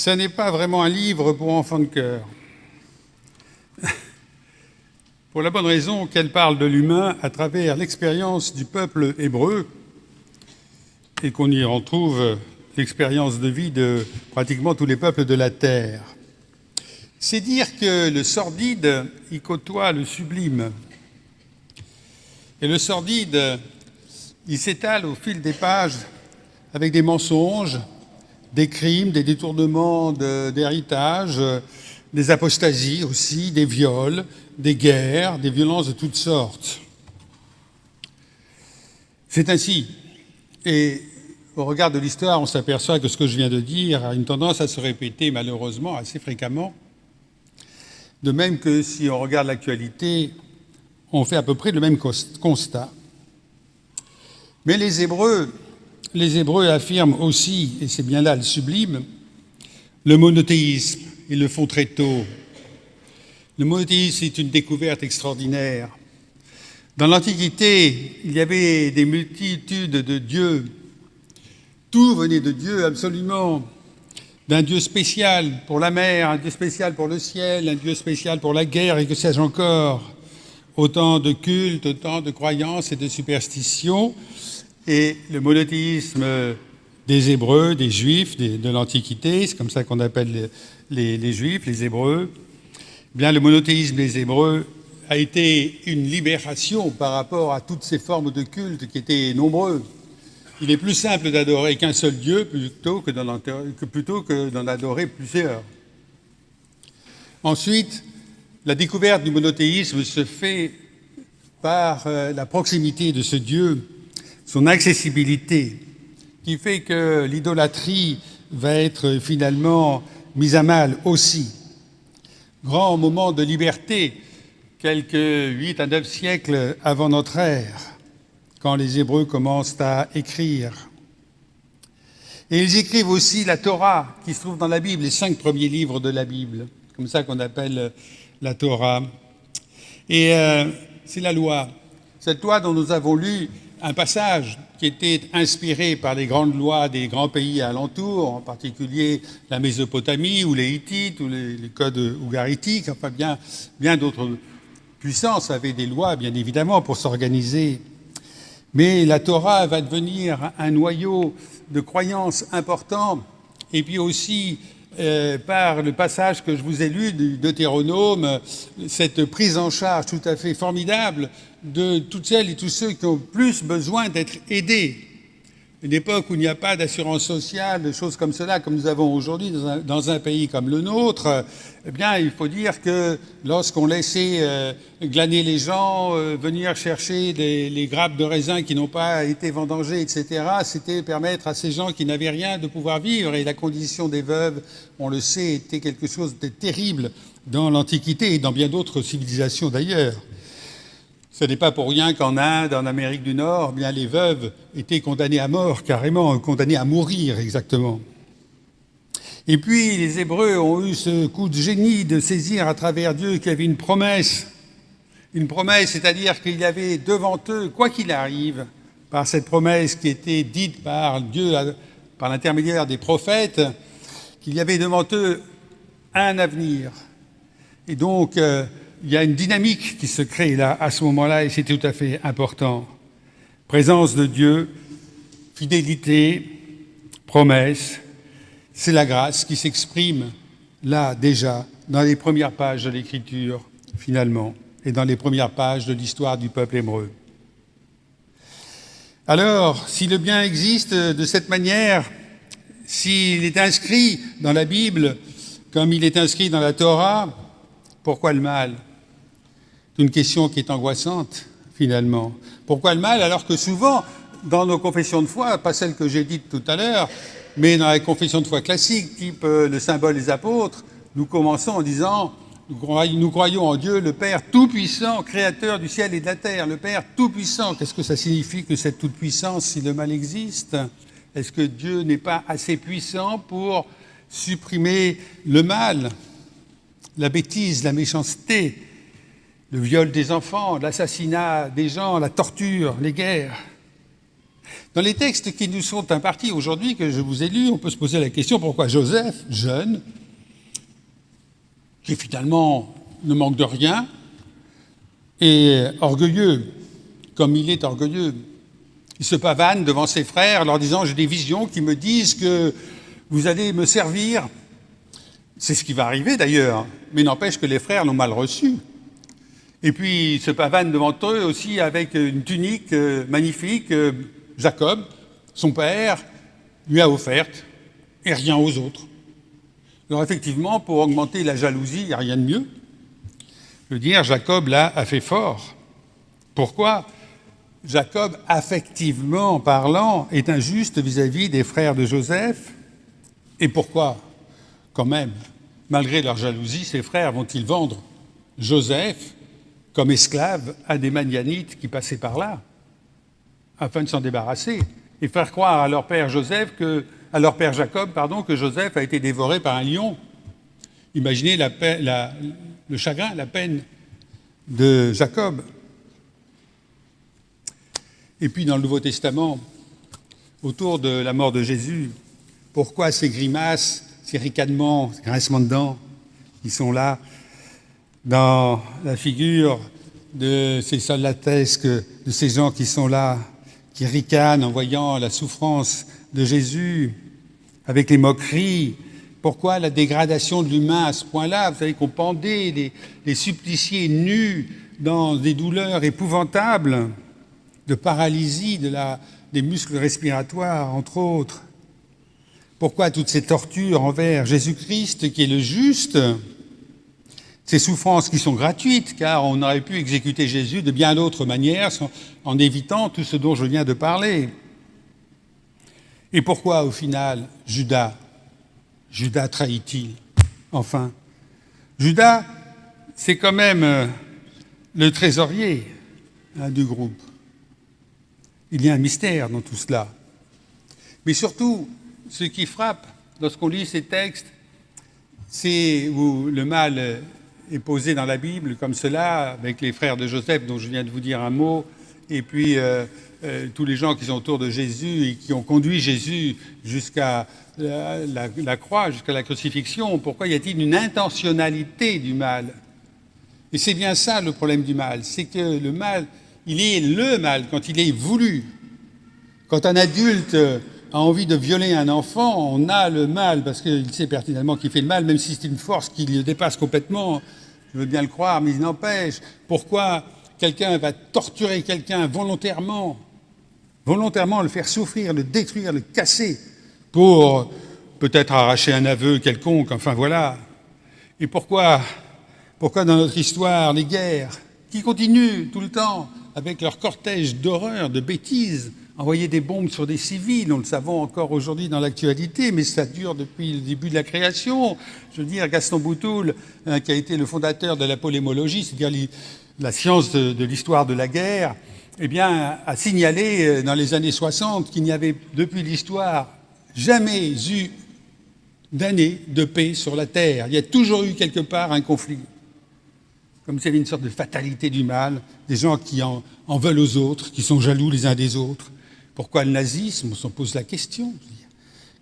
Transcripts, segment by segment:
Ce n'est pas vraiment un livre pour enfants de cœur. pour la bonne raison qu'elle parle de l'humain à travers l'expérience du peuple hébreu et qu'on y retrouve l'expérience de vie de pratiquement tous les peuples de la terre. C'est dire que le sordide y côtoie le sublime. Et le sordide, il s'étale au fil des pages avec des mensonges, des crimes, des détournements d'héritage, des apostasies aussi, des viols, des guerres, des violences de toutes sortes. C'est ainsi. Et au regard de l'histoire, on s'aperçoit que ce que je viens de dire a une tendance à se répéter malheureusement assez fréquemment. De même que si on regarde l'actualité, on fait à peu près le même constat. Mais les Hébreux, les Hébreux affirment aussi, et c'est bien là le sublime, le monothéisme. Ils le font très tôt. Le monothéisme est une découverte extraordinaire. Dans l'Antiquité, il y avait des multitudes de dieux tout venait de Dieu, absolument. D'un Dieu spécial pour la mer, un Dieu spécial pour le ciel, un Dieu spécial pour la guerre, et que sais-je encore. Autant de cultes, autant de croyances et de superstitions. Et le monothéisme des Hébreux, des Juifs de l'Antiquité, c'est comme ça qu'on appelle les, Juifs, les Hébreux, eh bien le monothéisme des Hébreux a été une libération par rapport à toutes ces formes de culte qui étaient nombreuses. Il est plus simple d'adorer qu'un seul Dieu plutôt que d'en adorer plusieurs. Ensuite, la découverte du monothéisme se fait par euh, la proximité de ce Dieu, son accessibilité, qui fait que l'idolâtrie va être finalement mise à mal aussi. Grand moment de liberté, quelques huit à neuf siècles avant notre ère quand les Hébreux commencent à écrire. Et ils écrivent aussi la Torah, qui se trouve dans la Bible, les cinq premiers livres de la Bible, comme ça qu'on appelle la Torah. Et euh, c'est la loi, cette loi dont nous avons lu un passage qui était inspiré par les grandes lois des grands pays alentours, en particulier la Mésopotamie ou les Hittites ou les, codes ougaritiques, enfin bien, bien d'autres puissances avaient des lois, bien évidemment, pour s'organiser. Mais la Torah va devenir un noyau de croyances important, et puis aussi euh, par le passage que je vous ai lu du Deutéronome, cette prise en charge tout à fait formidable de toutes celles et tous ceux qui ont plus besoin d'être aidés une époque où il n'y a pas d'assurance sociale, de choses comme cela, comme nous avons aujourd'hui dans, un pays comme le nôtre, eh bien, il faut dire que lorsqu'on laissait euh, glaner les gens, euh, venir chercher les grappes de raisins qui n'ont pas été vendangées, etc., c'était permettre à ces gens qui n'avaient rien de pouvoir vivre. Et la condition des veuves, on le sait, était quelque chose de terrible dans l'Antiquité et dans bien d'autres civilisations d'ailleurs. Ce n'est pas pour rien qu'en Inde, en Amérique du Nord, bien les veuves étaient condamnées à mort, carrément, condamnées à mourir exactement. Et puis les Hébreux ont eu ce coup de génie de saisir à travers Dieu qu'il y avait une promesse. Une promesse, c'est-à-dire qu'il y avait devant eux, quoi qu'il arrive, par cette promesse qui était dite par Dieu, par l'intermédiaire des prophètes, qu'il y avait devant eux un avenir. Et donc, euh, il y a une dynamique qui se crée là, à ce moment-là, et c'est tout à fait important. Présence de Dieu, fidélité, promesse, c'est la grâce qui s'exprime là déjà, dans les premières pages de l'Écriture, finalement, et dans les premières pages de l'histoire du peuple hébreu. Alors, si le bien existe de cette manière, s'il est inscrit dans la Bible comme il est inscrit dans la Torah, pourquoi le mal? Une question qui est angoissante, finalement. Pourquoi le mal Alors que souvent, dans nos confessions de foi, pas celles que j'ai dites tout à l'heure, mais dans les confessions de foi classiques, type euh, le symbole des apôtres, nous commençons en disant nous croyons en Dieu, le Père Tout-Puissant, Créateur du ciel et de la terre. Le Père Tout-Puissant, qu'est-ce que ça signifie que cette toute-puissance si le mal existe? Est-ce que Dieu n'est pas assez puissant pour supprimer le mal, la bêtise, la méchanceté? Le viol des enfants, l'assassinat des gens, la torture, les guerres. Dans les textes qui nous sont impartis aujourd'hui, que je vous ai lus, on peut se poser la question pourquoi Joseph, jeune, qui finalement ne manque de rien, et orgueilleux, comme il est orgueilleux, il se pavane devant ses frères en leur disant J'ai des visions qui me disent que vous allez me servir. C'est ce qui va arriver d'ailleurs, mais n'empêche que les frères l'ont mal reçu. Et puis il se pavane devant eux aussi avec une tunique euh, magnifique. Euh, Jacob, son père, lui a offerte et rien aux autres. Alors effectivement, pour augmenter la jalousie, il n'y a rien de mieux. Je veux dire, Jacob là a fait fort. Pourquoi? Jacob, affectivement parlant, est injuste vis-à-vis des frères de Joseph. Et pourquoi? Quand même, malgré leur jalousie, ses frères vont-ils vendre Joseph comme esclave à des Manianites qui passaient par là, afin de s'en débarrasser, et faire croire à leur père Joseph que, à leur père Jacob, pardon, que Joseph a été dévoré par un lion. Imaginez le chagrin, la peine de Jacob. Et puis dans le Nouveau Testament, autour de la mort de Jésus, pourquoi ces grimaces, ces ricanements, ces grincements de dents qui sont là dans la figure de ces soldatesques, de ces gens qui sont là, qui ricanent en voyant la souffrance de Jésus, avec les moqueries. Pourquoi la dégradation de l'humain à ce point-là? Vous savez qu'on pendait les, suppliciés nus dans des douleurs épouvantables de paralysie des muscles respiratoires, entre autres. Pourquoi toutes ces tortures envers Jésus-Christ, qui est le juste? Ces souffrances qui sont gratuites, car on aurait pu exécuter Jésus de bien d'autres manières en évitant tout ce dont je viens de parler. Et pourquoi, au final, Judas Judas trahit-il Enfin, Judas, c'est quand même euh, le trésorier hein, du groupe. Il y a un mystère dans tout cela. Mais surtout, ce qui frappe lorsqu'on lit ces textes, c'est où le mal est posé dans la Bible comme cela, avec les frères de Joseph dont je viens de vous dire un mot, et puis euh, euh, tous les gens qui sont autour de Jésus et qui ont conduit Jésus jusqu'à la, croix, jusqu'à la crucifixion. Pourquoi y a-t-il une intentionnalité du mal? Et c'est bien ça le problème du mal, c'est que le mal il est le mal quand il est voulu. Quand un adulte a envie de violer un enfant, on a le mal parce qu'il sait pertinemment qu'il fait le mal, même si c'est une force qui le dépasse complètement. Je veux bien le croire, mais il n'empêche. Pourquoi quelqu'un va torturer quelqu'un volontairement, volontairement le faire souffrir, le détruire, le casser, pour peut-être arracher un aveu quelconque, enfin voilà. Et pourquoi, pourquoi dans notre histoire, les guerres, qui continuent tout le temps, avec leur cortège d'horreur, de bêtises, envoyer des bombes sur des civils, nous le savons encore aujourd'hui dans l'actualité, mais ça dure depuis le début de la création. Je veux dire, Gaston Boutoul, hein, qui a été le fondateur de la polémologie, c'est-à-dire la science de, l'histoire de la guerre, eh bien, a signalé euh, dans les années 60 qu'il n'y avait depuis l'histoire jamais eu d'année de paix sur la Terre. Il y a toujours eu quelque part un conflit comme s'il y avait une sorte de fatalité du mal, des gens qui en, veulent aux autres, qui sont jaloux les uns des autres. Pourquoi le nazisme On s'en pose la question.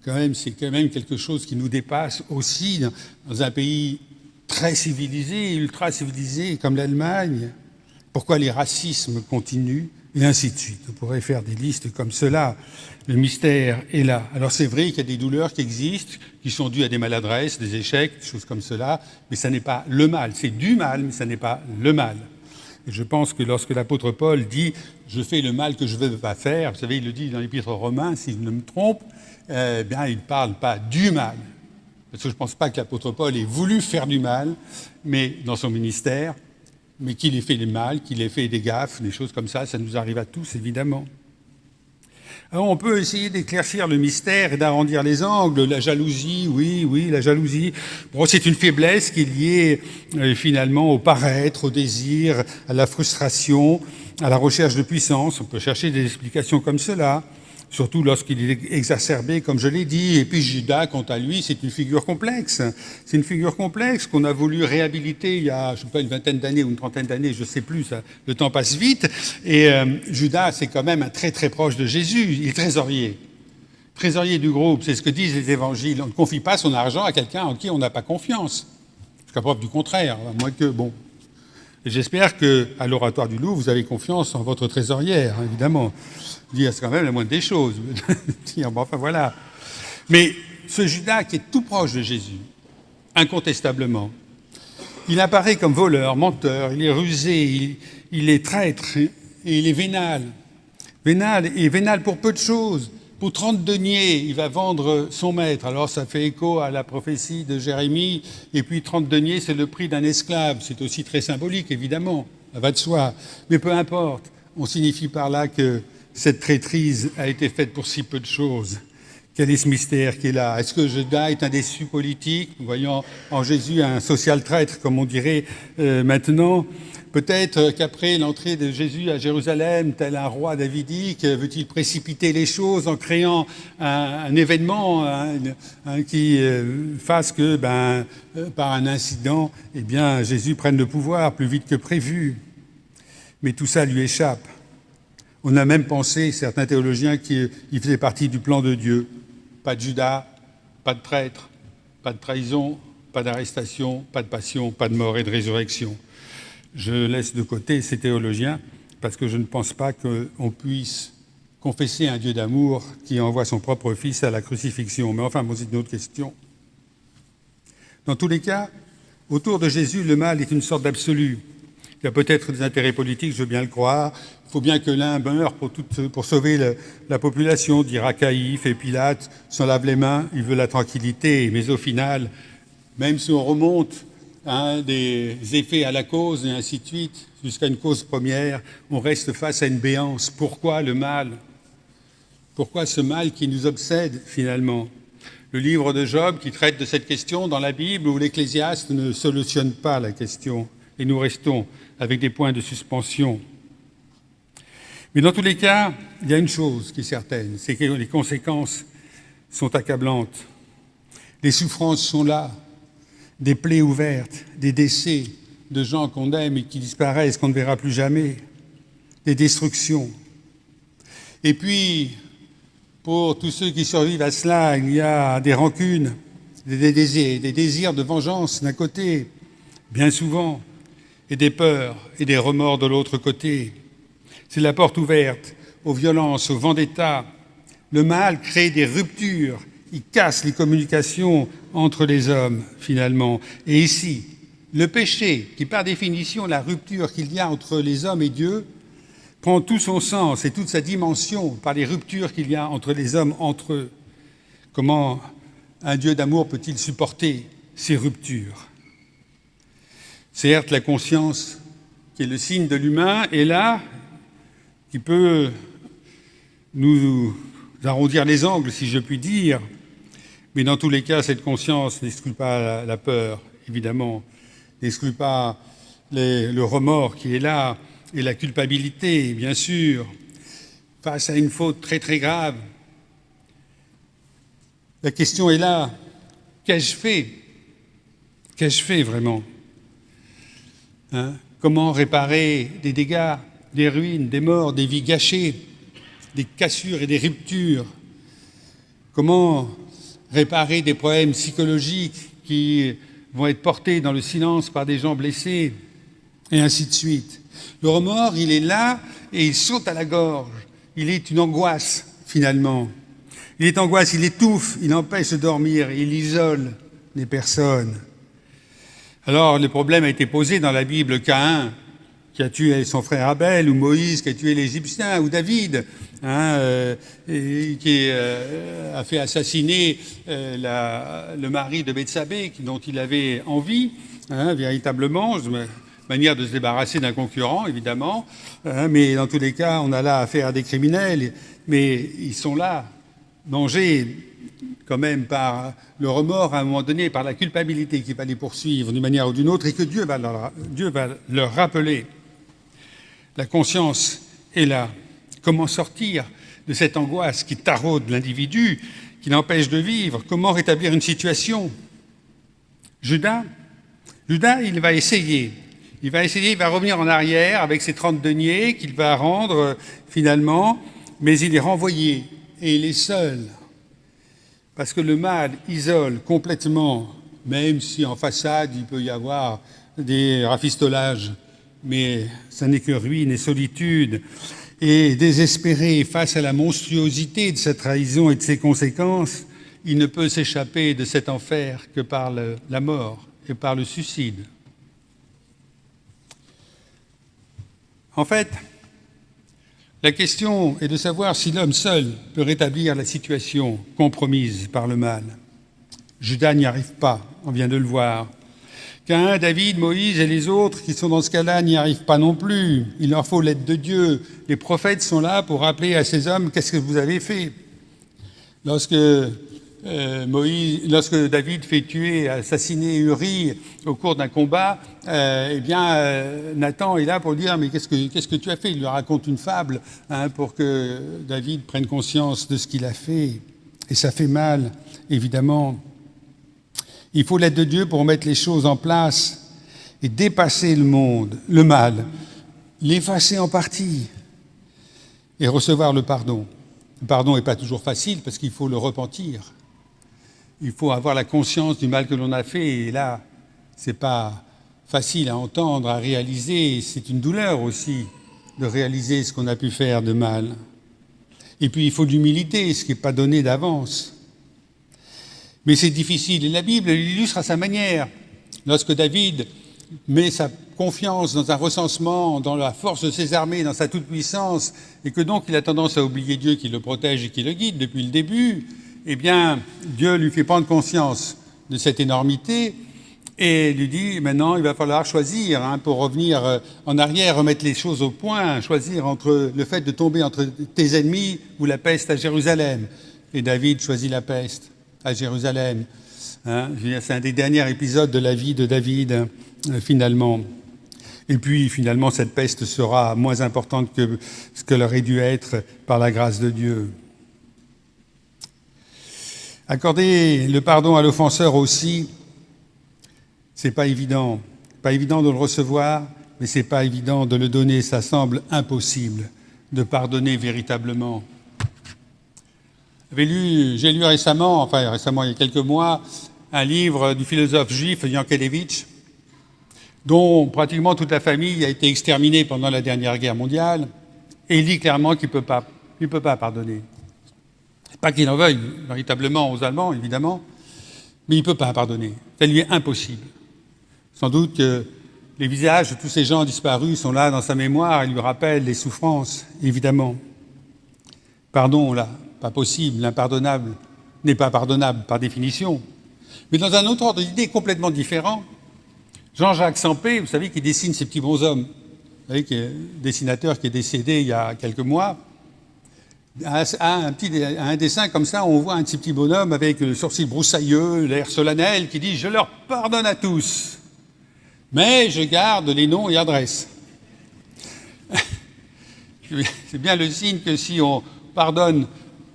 Quand même, c'est quand même quelque chose qui nous dépasse aussi dans, un pays très civilisé, ultra civilisé comme l'Allemagne. Pourquoi les racismes continuent et ainsi de suite. On pourrait faire des listes comme cela. Le mystère est là. Alors c'est vrai qu'il y a des douleurs qui existent, qui sont dues à des maladresses, des échecs, des choses comme cela, mais ça n'est pas le mal. C'est du mal, mais ça n'est pas le mal. Je pense que lorsque l'apôtre Paul dit « je fais le mal que je ne veux pas faire », vous savez, il le dit dans l'épître romain, si je ne me trompe, eh bien, il ne parle pas du mal. Parce que je ne pense pas que l'apôtre Paul ait voulu faire du mal, mais dans son ministère, mais qu'il ait fait du mal, qu'il ait fait des gaffes, des choses comme ça, ça nous arrive à tous, évidemment. Alors on peut essayer d'éclaircir le mystère et d'arrondir les angles. La jalousie, oui, oui, la jalousie. Bon, c'est une faiblesse qui est liée euh, finalement au paraître, au désir, à la frustration, à la recherche de puissance. On peut chercher des explications comme cela. Surtout lorsqu'il est exacerbé, comme je l'ai dit. Et puis Judas, quant à lui, c'est une figure complexe. C'est une figure complexe qu'on a voulu réhabiliter il y a, je sais pas, une vingtaine d'années ou une trentaine d'années, je ne sais plus, le temps passe vite. Et euh, Judas, c'est quand même un très très proche de Jésus, il est trésorier. Trésorier du groupe, c'est ce que disent les évangiles. On ne confie pas son argent à quelqu'un en qui on n'a pas confiance. Jusqu'à preuve du contraire, à moins que, bon, j'espère qu'à l'oratoire du loup, vous avez confiance en votre trésorière, hein, évidemment. C'est quand même la moindre des choses. enfin voilà. Mais ce Judas qui est tout proche de Jésus, incontestablement, il apparaît comme voleur, menteur, il est rusé, il, est traître, et il est vénal. Vénal, et vénal pour peu de choses. Pour 30 deniers, il va vendre son maître. Alors ça fait écho à la prophétie de Jérémie. Et puis 30 deniers, c'est le prix d'un esclave. C'est aussi très symbolique, évidemment. Ça va de soi. Mais peu importe. On signifie par là que cette traîtrise a été faite pour si peu de choses. Quel est ce mystère qui est là? Est-ce que Judas est un déçu politique, voyant en Jésus un social traître, comme on dirait euh, maintenant? Peut-être qu'après l'entrée de Jésus à Jérusalem, tel un roi davidique, veut-il précipiter les choses en créant un, événement qui euh, fasse que, ben, euh, par un incident, eh Jésus prenne le pouvoir plus vite que prévu. Mais tout ça lui échappe. On a même pensé, certains théologiens, qu'il faisait partie du plan de Dieu. Pas de Judas, pas de traître, pas de trahison, pas d'arrestation, pas de passion, pas de mort et de résurrection. Je laisse de côté ces théologiens parce que je ne pense pas qu'on puisse confesser un Dieu d'amour qui envoie son propre Fils à la crucifixion. Mais enfin, c'est une autre question. Dans tous les cas, autour de Jésus, le mal est une sorte d'absolu. Il y a peut-être des intérêts politiques, je veux bien le croire. Il faut bien que l'un meure pour, sauver la population, dira Caïphe et Pilate, s'en lave les mains, il veut la tranquillité. Mais au final, même si on remonte des effets à la cause et ainsi de suite, jusqu'à une cause première, on reste face à une béance. Pourquoi le mal? Pourquoi ce mal qui nous obsède finalement? Le livre de Job qui traite de cette question dans la Bible où l'Ecclésiaste ne solutionne pas la question et nous restons avec des points de suspension. Mais dans tous les cas, il y a une chose qui est certaine, c'est que les conséquences sont accablantes. Les souffrances sont là, des plaies ouvertes, des décès de gens qu'on aime et qui disparaissent, qu'on ne verra plus jamais, des destructions. Et puis, pour tous ceux qui survivent à cela, il y a des rancunes, des désirs, des désirs de vengeance d'un côté, bien souvent, et des peurs et des remords de l'autre côté. C'est la porte ouverte aux violences, aux vendettas. Le mal crée des ruptures, il casse les communications entre les hommes, finalement. Et ici, le péché, qui par définition la rupture qu'il y a entre les hommes et Dieu, prend tout son sens et toute sa dimension par les ruptures qu'il y a entre les hommes entre eux. Comment un Dieu d'amour peut-il supporter ces ruptures? Certes, la conscience, qui est le signe de l'humain, est là, qui peut nous arrondir les angles, si je puis dire. Mais dans tous les cas, cette conscience n'exclut pas la, peur, évidemment, n'exclut pas le remords qui est là, et la culpabilité, bien sûr, face à une faute très très grave. La question est là, qu'ai-je fait? Qu'ai-je fait vraiment? Hein? Comment réparer des dégâts, des ruines, des morts, des vies gâchées, des cassures et des ruptures? Comment réparer des problèmes psychologiques qui vont être portés dans le silence par des gens blessés? Et ainsi de suite. Le remords, il est là et il saute à la gorge. Il est une angoisse, finalement. Il est angoisse, il étouffe, il empêche de dormir, il isole les personnes. Alors le problème a été posé dans la Bible Caïn qui a tué son frère Abel, ou Moïse qui a tué l'Égyptien, ou David hein, euh, qui euh, a fait assassiner euh, le mari de Bethsabée dont il avait envie, hein, véritablement, manière de se débarrasser d'un concurrent, évidemment, hein, mais dans tous les cas, on a là affaire à des criminels, mais ils sont là, mangés quand même par le remords à un moment donné, par la culpabilité qui va les poursuivre d'une manière ou d'une autre, et que Dieu va, leur, Dieu va leur rappeler. La conscience est là. Comment sortir de cette angoisse qui taraude l'individu, qui l'empêche de vivre? Comment rétablir une situation? Judas, Judas, il va essayer. Il va essayer, il va revenir en arrière avec ses 30 deniers qu'il va rendre euh, finalement, mais il est renvoyé et il est seul. Parce que le mal isole complètement, même si en façade il peut y avoir des rafistolages, mais ça n'est que ruine et solitude. Et désespéré face à la monstruosité de cette trahison et de ses conséquences, il ne peut s'échapper de cet enfer que par la mort et par le suicide. En fait, la question est de savoir si l'homme seul peut rétablir la situation compromise par le mal. Judas n'y arrive pas, on vient de le voir. Cain, David, Moïse et les autres qui sont dans ce cas-là n'y arrivent pas non plus. Il leur faut l'aide de Dieu. Les prophètes sont là pour rappeler à ces hommes qu'est-ce que vous avez fait. Lorsque euh, Moïse, lorsque David fait tuer, assassiner Uri au cours d'un combat, euh, eh bien, euh, Nathan est là pour dire mais qu'est-ce que tu as fait? Il lui raconte une fable hein, pour que David prenne conscience de ce qu'il a fait, et ça fait mal, évidemment. Il faut l'aide de Dieu pour mettre les choses en place et dépasser le monde, le mal, l'effacer en partie et recevoir le pardon. Le pardon n'est pas toujours facile parce qu'il faut le repentir il faut avoir la conscience du mal que l'on a fait. Et là, ce n'est pas facile à entendre, à réaliser. C'est une douleur aussi de réaliser ce qu'on a pu faire de mal. Et puis, il faut l'humilité, ce qui n'est pas donné d'avance. Mais c'est difficile. Et la Bible l'illustre à sa manière. Lorsque David met sa confiance dans un recensement, dans la force de ses armées, dans sa toute-puissance, et que donc il a tendance à oublier Dieu qui le protège et qui le guide depuis le début, eh bien, Dieu lui fait prendre conscience de cette énormité et lui dit maintenant il va falloir choisir hein, pour revenir euh, en arrière, remettre les choses au point, choisir entre le fait de tomber entre tes ennemis ou la peste à Jérusalem. Et David choisit la peste à Jérusalem. Hein. C'est un des derniers épisodes de la vie de David, euh, finalement. Et puis, finalement, cette peste sera moins importante que ce qu'elle aurait dû être par la grâce de Dieu. Accorder le pardon à l'offenseur aussi, c'est pas évident. Pas évident de le recevoir, mais c'est pas évident de le donner. Ça semble impossible de pardonner véritablement. J'ai lu, récemment, enfin récemment il y a quelques mois, un livre du philosophe juif Yankelevitch, dont pratiquement toute la famille a été exterminée pendant la dernière guerre mondiale, et il dit clairement qu'il ne peut, peut pas pardonner. Pas qu'il en veuille véritablement aux Allemands, évidemment, mais il ne peut pas pardonner. Ça lui est impossible. Sans doute que les visages de tous ces gens disparus sont là dans sa mémoire et lui rappellent les souffrances, évidemment. Pardon, là, pas possible, l'impardonnable n'est pas pardonnable par définition. Mais dans un autre ordre d'idée complètement différent, Jean-Jacques Sampé, vous savez, qui dessine ces petits bonshommes, vous savez, qui est dessinateur qui est décédé il y a quelques mois, à un, petit, un dessin comme ça, on voit un petit, petit bonhomme avec le sourcil broussailleux, l'air solennel, qui dit « Je leur pardonne à tous, mais je garde les noms et adresses. » C'est bien le signe que si on pardonne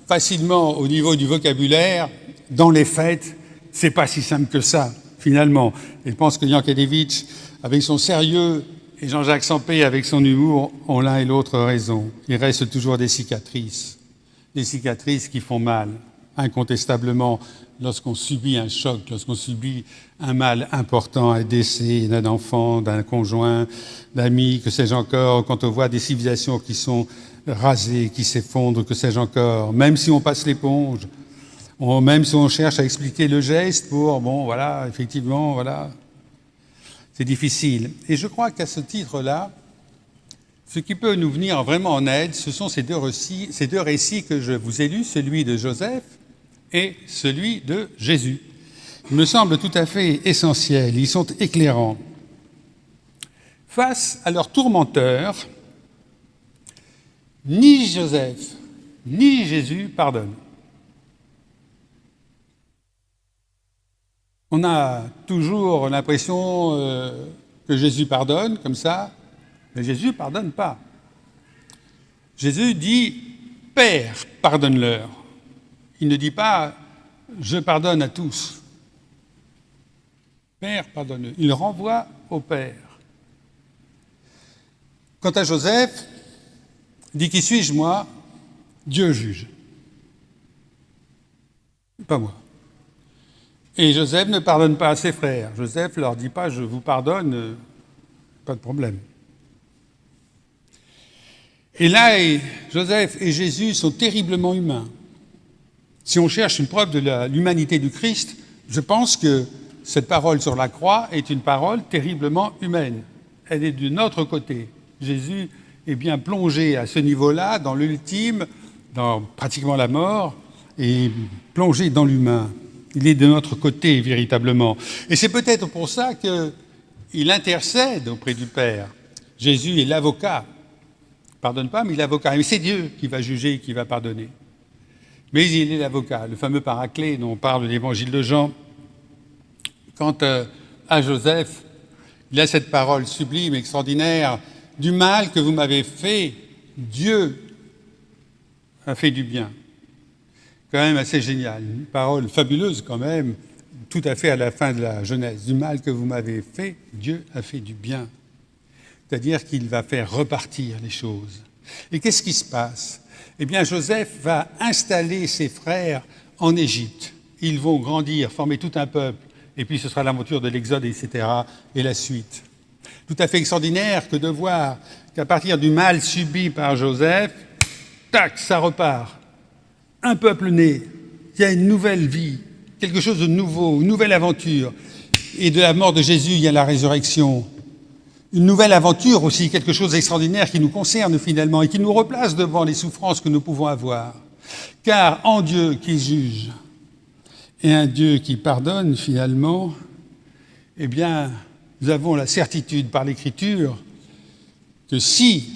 facilement au niveau du vocabulaire, dans les faits, c'est pas si simple que ça, finalement. Et je pense que Yankelevitch, avec son sérieux et Jean-Jacques Sampé, avec son humour, ont l'un et l'autre raison. Il reste toujours des cicatrices. Des cicatrices qui font mal, incontestablement, lorsqu'on subit un choc, lorsqu'on subit un mal important, un décès d'un enfant, d'un conjoint, d'amis, que sais-je encore, quand on voit des civilisations qui sont rasées, qui s'effondrent, que sais-je encore, même si on passe l'éponge, même si on cherche à expliquer le geste pour, bon, voilà, effectivement, voilà, c'est difficile. Et je crois qu'à ce titre-là, ce qui peut nous venir vraiment en aide, ce sont ces deux, récits, ces deux récits que je vous ai lus, celui de Joseph et celui de Jésus. Ils me semblent tout à fait essentiels, ils sont éclairants. Face à leurs tourmenteurs, ni Joseph ni Jésus pardonnent. On a toujours l'impression euh, que Jésus pardonne comme ça, mais Jésus ne pardonne pas. Jésus dit, Père, pardonne-leur. Il ne dit pas je pardonne à tous. Père, pardonne-leur. Il renvoie au Père. Quant à Joseph, il dit Qui suis-je, moi? Dieu juge. Pas moi. Et Joseph ne pardonne pas à ses frères. Joseph ne leur dit pas Je vous pardonne, euh, pas de problème. Et là, Joseph et Jésus sont terriblement humains. Si on cherche une preuve de l'humanité du Christ, je pense que cette parole sur la croix est une parole terriblement humaine. Elle est de notre côté. Jésus est bien plongé à ce niveau-là, dans l'ultime, dans pratiquement la mort, et plongé dans l'humain. Il est de notre côté véritablement. Et c'est peut-être pour ça qu'il intercède auprès du Père. Jésus est l'avocat. Pardonne pas, mais il l'avocat. Mais c'est Dieu qui va juger et qui va pardonner. Mais il est l'avocat, le fameux paraclet dont parle l'évangile de Jean. Quant euh, à Joseph, il a cette parole sublime, extraordinaire, du mal que vous m'avez fait, Dieu a fait du bien. Quand même assez génial, une parole fabuleuse quand même, tout à fait à la fin de la Genèse. Du mal que vous m'avez fait, Dieu a fait du bien. C'est-à-dire qu'il va faire repartir les choses. Et qu'est-ce qui se passe? Eh bien Joseph va installer ses frères en Égypte. Ils vont grandir, former tout un peuple, et puis ce sera l'aventure de l'Exode, etc., et la suite. Tout à fait extraordinaire que de voir qu'à partir du mal subi par Joseph, tac, ça repart. Un peuple né, il y a une nouvelle vie, quelque chose de nouveau, une nouvelle aventure. Et de la mort de Jésus, il y a la résurrection une nouvelle aventure aussi, quelque chose d'extraordinaire qui nous concerne finalement et qui nous replace devant les souffrances que nous pouvons avoir. Car en Dieu qui juge et un Dieu qui pardonne finalement, eh bien, nous avons la certitude par l'Écriture que si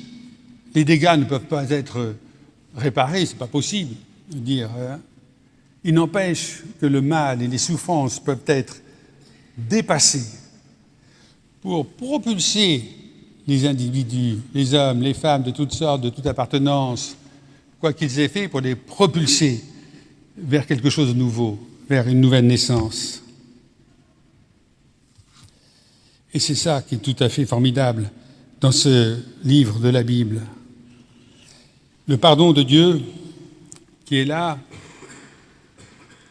les dégâts ne peuvent pas être réparés, c'est pas possible Hein, il n'empêche que le mal et les souffrances peuvent être dépassés pour propulser les individus, les hommes, les femmes de toutes sortes, de toute appartenance, quoi qu'ils aient fait, pour les propulser vers quelque chose de nouveau, vers une nouvelle naissance. Et c'est ça qui est tout à fait formidable dans ce livre de la Bible. Le pardon de Dieu qui est là,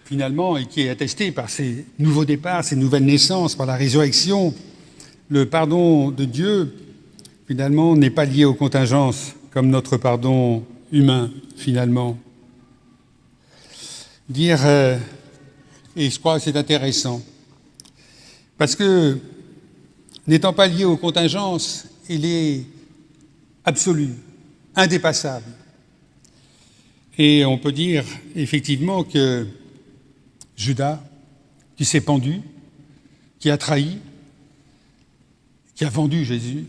finalement, et qui est attesté par ces nouveaux départs, ces nouvelles naissances, par la résurrection, le pardon de Dieu, finalement, n'est pas lié aux contingences, comme notre pardon humain, finalement. Dire, euh, et je crois que c'est intéressant, parce que, n'étant pas lié aux contingences, il est absolu, indépassable. Et on peut dire effectivement que Judas, qui s'est pendu, qui a trahi, qui a vendu Jésus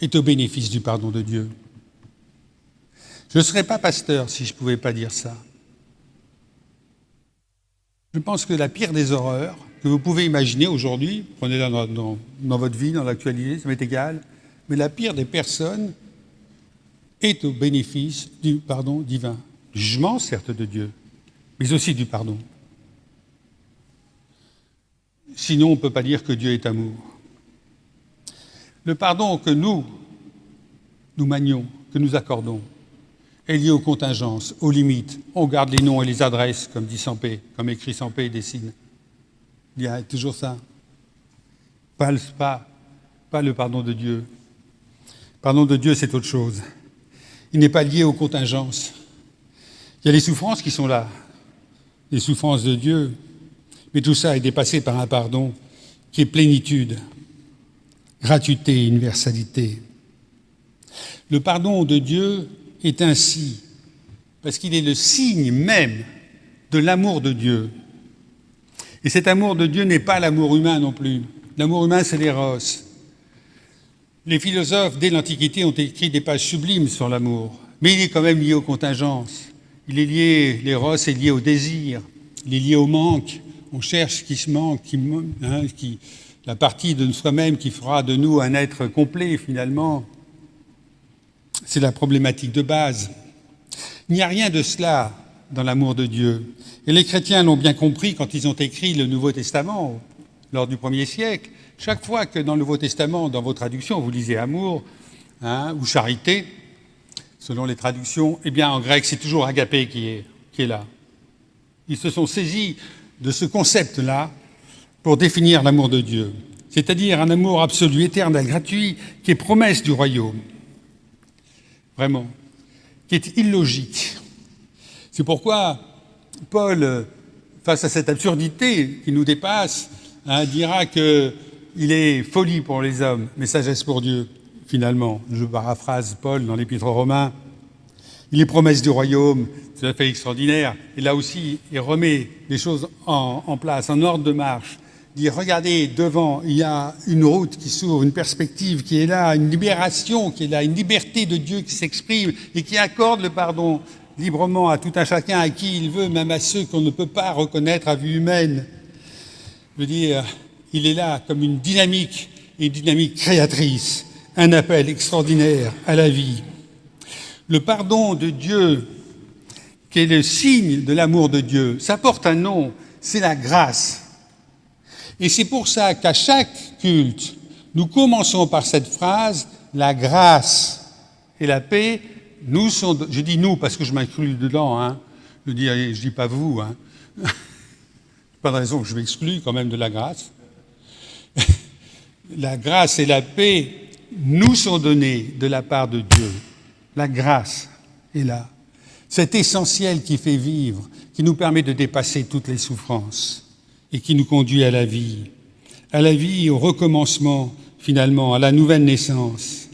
est au bénéfice du pardon de Dieu. Je ne serais pas pasteur si je ne pouvais pas dire ça. Je pense que la pire des horreurs que vous pouvez imaginer aujourd'hui, prenez-la dans, votre vie, dans l'actualité, ça m'est égal, mais la pire des personnes est au bénéfice du pardon divin. Jugement, certes, de Dieu, mais aussi du pardon. Sinon, on ne peut pas dire que Dieu est amour. Le pardon que nous, nous manions, que nous accordons, est lié aux contingences, aux limites. On garde les noms et les adresses, comme dit Sampé, comme écrit Sampé et dessine. Il y a toujours ça. Pas, pas, pas le pardon de Dieu. Le pardon de Dieu, c'est autre chose. Il n'est pas lié aux contingences. Il y a les souffrances qui sont là, les souffrances de Dieu, mais tout ça est dépassé par un pardon qui est plénitude, gratuité, universalité. Le pardon de Dieu est ainsi, parce qu'il est le signe même de l'amour de Dieu. Et cet amour de Dieu n'est pas l'amour humain non plus. L'amour humain, c'est l'éros. Les philosophes, dès l'Antiquité, ont écrit des pages sublimes sur l'amour, mais il est quand même lié aux contingences. Il est lié, l'éros est lié au désir, il est lié au manque. On cherche ce qui se manque, hein, qui, la partie de soi-même qui fera de nous un être complet finalement. C'est la problématique de base. Il n'y a rien de cela dans l'amour de Dieu. Et les chrétiens l'ont bien compris quand ils ont écrit le Nouveau Testament lors du premier siècle. Chaque fois que dans le Nouveau Testament, dans vos traductions, vous lisez amour hein, ou charité, selon les traductions, eh bien en grec c'est toujours agapé qui est, là. Ils se sont saisis de ce concept-là pour définir l'amour de Dieu, c'est-à-dire un amour absolu, éternel, gratuit, qui est promesse du royaume. Vraiment. Qui est illogique. C'est pourquoi Paul, face à cette absurdité qui nous dépasse, hein, dira qu'il est folie pour les hommes, mais sagesse pour Dieu, finalement. Je paraphrase Paul dans l'Épître aux Romains. Il est promesse du royaume, tout à fait extraordinaire. Et là aussi, il remet les choses en, en place, en ordre de marche. Il dit, regardez, devant, il y a une route qui s'ouvre, une perspective qui est là, une libération qui est là, une liberté de Dieu qui s'exprime et qui accorde le pardon librement à tout un chacun à qui il veut, même à ceux qu'on ne peut pas reconnaître à vue humaine. Je veux dire, il est là comme une dynamique, une dynamique créatrice, un appel extraordinaire à la vie. Le pardon de Dieu, qui est le signe de l'amour de Dieu, ça porte un nom, c'est la grâce. Et c'est pour ça qu'à chaque culte, nous commençons par cette phrase, la grâce et la paix nous sont, je dis nous parce que je m'inclus dedans, hein. je dis, je dis pas vous, hein. pas de raison que je m'exclus quand même de la grâce. la grâce et la paix nous sont données de la part de Dieu. La grâce est là. C'est essentiel qui fait vivre, qui nous permet de dépasser toutes les souffrances et qui nous conduit à la vie. À la vie, au recommencement, finalement, à la nouvelle naissance.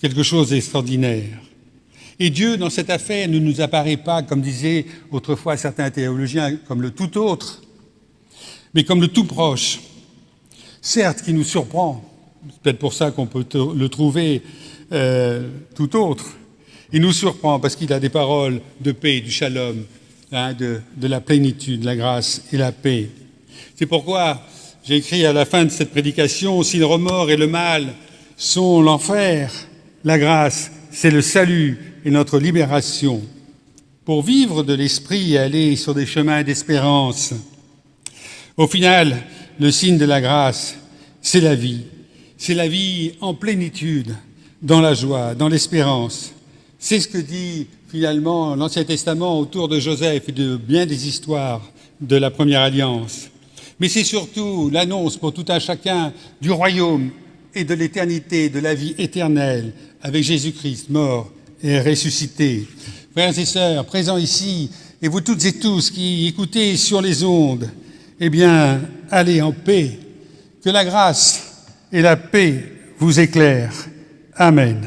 Quelque chose d'extraordinaire. Et Dieu, dans cette affaire, ne nous apparaît pas, comme disaient autrefois certains théologiens, comme le tout autre, mais comme le tout proche. Certes, qui nous surprend, peut-être pour ça qu'on peut le trouver euh, tout autre. Il nous surprend parce qu'il a des paroles de paix, du shalom, hein, de, de la plénitude, la grâce et la paix. C'est pourquoi j'ai écrit à la fin de cette prédication, si le remords et le mal sont l'enfer, la grâce, c'est le salut et notre libération. Pour vivre de l'esprit et aller sur des chemins d'espérance. Au final, le signe de la grâce, c'est la vie. C'est la vie en plénitude, dans la joie, dans l'espérance. C'est ce que dit finalement l'Ancien Testament autour de Joseph et de bien des histoires de la première alliance. Mais c'est surtout l'annonce pour tout un chacun du royaume et de l'éternité, de la vie éternelle, avec Jésus-Christ mort et ressuscité. Frères et sœurs, présents ici, et vous toutes et tous qui écoutez sur les ondes, eh bien, allez en paix. Que la grâce et la paix vous éclairent. Amen.